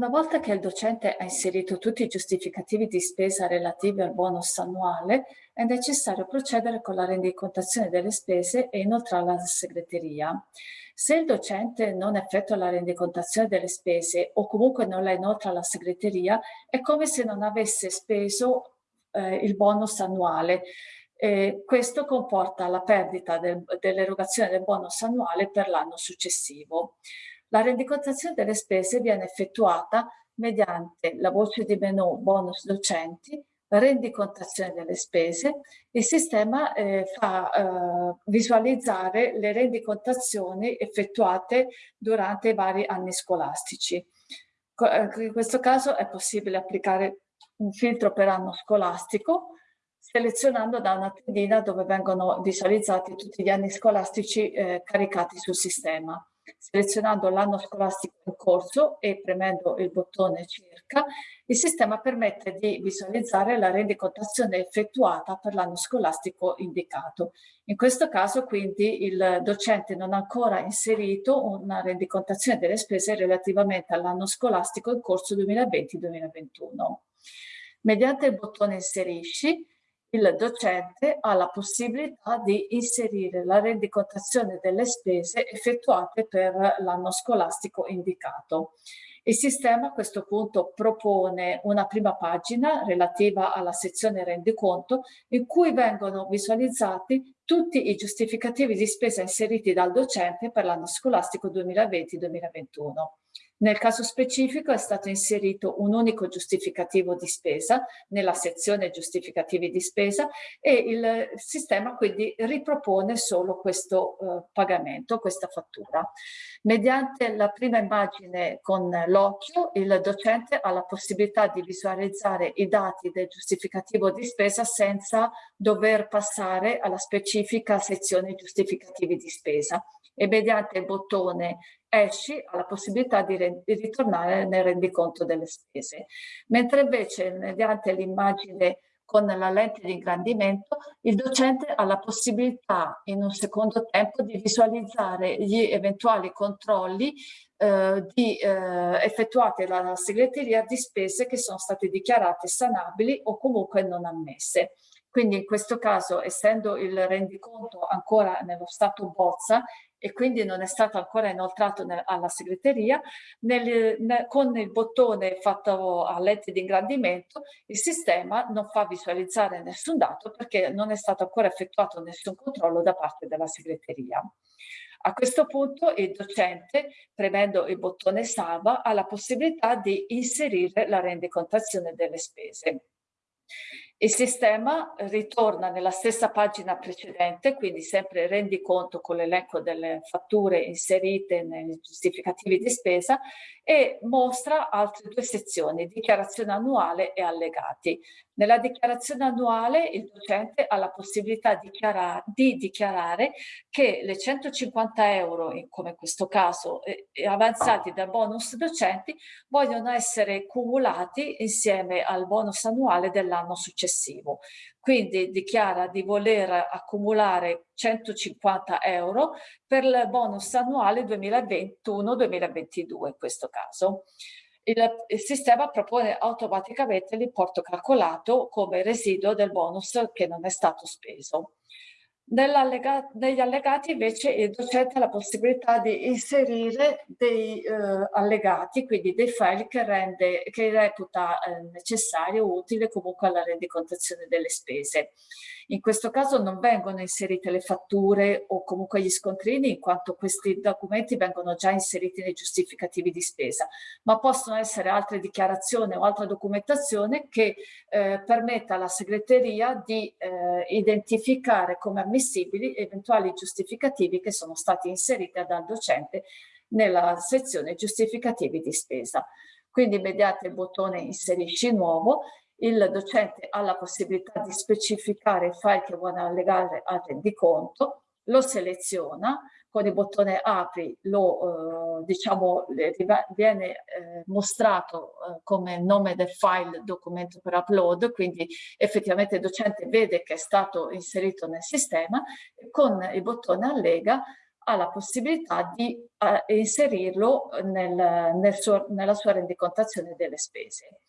Una volta che il docente ha inserito tutti i giustificativi di spesa relativi al bonus annuale, è necessario procedere con la rendicontazione delle spese e inoltrarla alla segreteria. Se il docente non effettua la rendicontazione delle spese o comunque non la inoltra alla segreteria, è come se non avesse speso eh, il bonus annuale. Eh, questo comporta la perdita del, dell'erogazione del bonus annuale per l'anno successivo. La rendicontazione delle spese viene effettuata mediante la voce di menu bonus docenti, rendicontazione delle spese. Il sistema eh, fa eh, visualizzare le rendicontazioni effettuate durante i vari anni scolastici. Eh, in questo caso è possibile applicare un filtro per anno scolastico selezionando da una tendina dove vengono visualizzati tutti gli anni scolastici eh, caricati sul sistema selezionando l'anno scolastico in corso e premendo il bottone circa, il sistema permette di visualizzare la rendicontazione effettuata per l'anno scolastico indicato. In questo caso quindi il docente non ha ancora inserito una rendicontazione delle spese relativamente all'anno scolastico in corso 2020-2021. Mediante il bottone inserisci, il docente ha la possibilità di inserire la rendicontazione delle spese effettuate per l'anno scolastico indicato. Il sistema a questo punto propone una prima pagina relativa alla sezione rendiconto in cui vengono visualizzati tutti i giustificativi di spesa inseriti dal docente per l'anno scolastico 2020-2021. Nel caso specifico è stato inserito un unico giustificativo di spesa nella sezione giustificativi di spesa e il sistema quindi ripropone solo questo eh, pagamento, questa fattura. Mediante la prima immagine con l'occhio il docente ha la possibilità di visualizzare i dati del giustificativo di spesa senza dover passare alla specifica sezione giustificativi di spesa e mediante il bottone esci ha la possibilità di, di ritornare nel rendiconto delle spese. Mentre invece mediante l'immagine con la lente di ingrandimento, il docente ha la possibilità in un secondo tempo di visualizzare gli eventuali controlli eh, di, eh, effettuati dalla segreteria di spese che sono state dichiarate sanabili o comunque non ammesse. Quindi in questo caso, essendo il rendiconto ancora nello stato bozza e quindi non è stato ancora inoltrato alla segreteria, nel, nel, con il bottone fatto a lenti di ingrandimento il sistema non fa visualizzare nessun dato perché non è stato ancora effettuato nessun controllo da parte della segreteria. A questo punto il docente, premendo il bottone salva, ha la possibilità di inserire la rendicontazione delle spese. Il sistema ritorna nella stessa pagina precedente, quindi sempre rendi conto con l'elenco delle fatture inserite nei giustificativi di spesa e mostra altre due sezioni, dichiarazione annuale e allegati. Nella dichiarazione annuale il docente ha la possibilità di dichiarare, di dichiarare che le 150 euro, come in questo caso, eh, avanzati dal bonus docenti, vogliono essere cumulati insieme al bonus annuale dell'anno successivo. Quindi dichiara di voler accumulare 150 euro per il bonus annuale 2021-2022 in questo caso il, il sistema propone automaticamente l'importo calcolato come residuo del bonus che non è stato speso. negli allegati invece il docente ha la possibilità di inserire dei eh, allegati, quindi dei file che, rende, che reputa eh, necessario utile comunque alla rendicontazione delle spese. In questo caso non vengono inserite le fatture o comunque gli scontrini in quanto questi documenti vengono già inseriti nei giustificativi di spesa, ma possono essere altre dichiarazioni o altra documentazione che eh, permetta alla segreteria di eh, identificare come ammissibili eventuali giustificativi che sono stati inseriti dal docente nella sezione giustificativi di spesa. Quindi mediante il bottone inserisci nuovo il docente ha la possibilità di specificare il file che vuole allegare al rendiconto, lo seleziona, con il bottone apri lo, eh, diciamo, viene eh, mostrato eh, come nome del file documento per upload, quindi effettivamente il docente vede che è stato inserito nel sistema, con il bottone allega ha la possibilità di a inserirlo nel, nel suo, nella sua rendicontazione delle spese.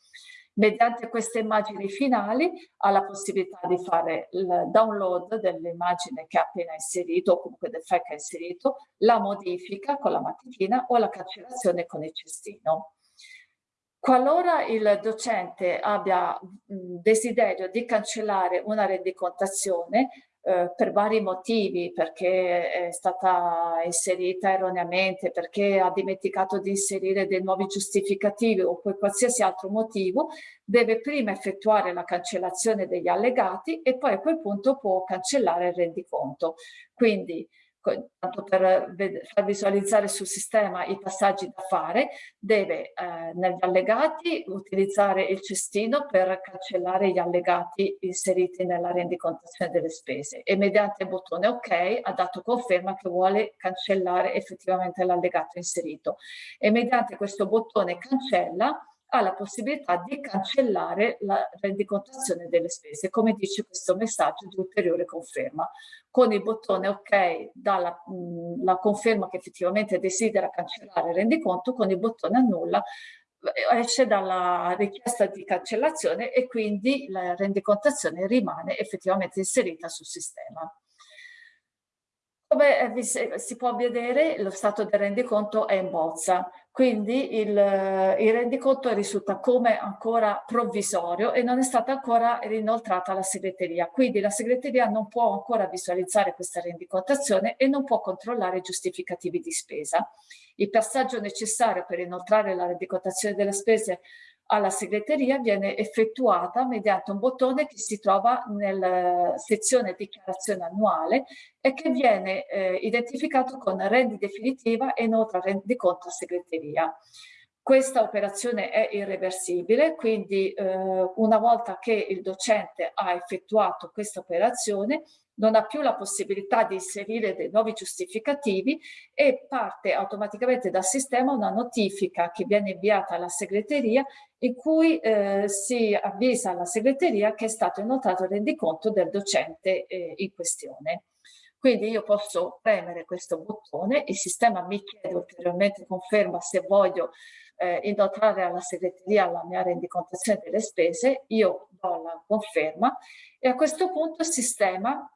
Mediante queste immagini finali ha la possibilità di fare il download dell'immagine che ha appena inserito o comunque del file che ha inserito, la modifica con la matitina o la cancellazione con il cestino. Qualora il docente abbia desiderio di cancellare una rendicontazione, eh, per vari motivi, perché è stata inserita erroneamente, perché ha dimenticato di inserire dei nuovi giustificativi o per qualsiasi altro motivo, deve prima effettuare la cancellazione degli allegati e poi a quel punto può cancellare il rendiconto. Quindi tanto per far visualizzare sul sistema i passaggi da fare, deve eh, negli allegati utilizzare il cestino per cancellare gli allegati inseriti nella rendicontazione delle spese. E mediante il bottone ok ha dato conferma che vuole cancellare effettivamente l'allegato inserito. E mediante questo bottone cancella ha la possibilità di cancellare la rendicontazione delle spese, come dice questo messaggio di ulteriore conferma. Con il bottone OK dà la, mh, la conferma che effettivamente desidera cancellare il rendiconto, con il bottone annulla eh, esce dalla richiesta di cancellazione e quindi la rendicontazione rimane effettivamente inserita sul sistema. Come eh, si può vedere lo stato del rendiconto è in bozza, quindi il, il rendiconto risulta come ancora provvisorio e non è stata ancora rinoltrata alla segreteria. Quindi la segreteria non può ancora visualizzare questa rendicontazione e non può controllare i giustificativi di spesa. Il passaggio necessario per inoltrare la rendicontazione delle spese alla segreteria viene effettuata mediante un bottone che si trova nella sezione dichiarazione annuale e che viene eh, identificato con rendi definitiva e nota rendiconto a segreteria. Questa operazione è irreversibile, quindi eh, una volta che il docente ha effettuato questa operazione, non ha più la possibilità di inserire dei nuovi giustificativi e parte automaticamente dal sistema una notifica che viene inviata alla segreteria in cui eh, si avvisa alla segreteria che è stato inoltrato il rendiconto del docente eh, in questione. Quindi io posso premere questo bottone, il sistema mi chiede ulteriormente conferma se voglio eh, inoltrare alla segreteria la mia rendicontazione delle spese, io do la conferma e a questo punto il sistema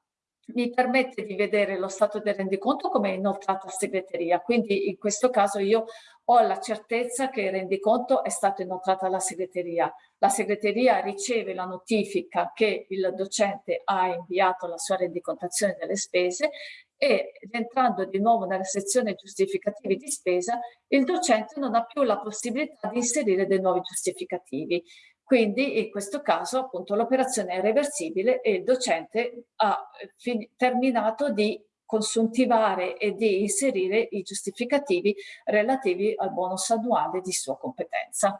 mi permette di vedere lo stato del rendiconto come inoltrato a segreteria, quindi in questo caso io ho la certezza che il rendiconto è stato inoltrato alla segreteria. La segreteria riceve la notifica che il docente ha inviato la sua rendicontazione delle spese e entrando di nuovo nella sezione giustificativi di spesa, il docente non ha più la possibilità di inserire dei nuovi giustificativi. Quindi in questo caso appunto l'operazione è reversibile e il docente ha eh, terminato di consuntivare e di inserire i giustificativi relativi al bonus annuale di sua competenza.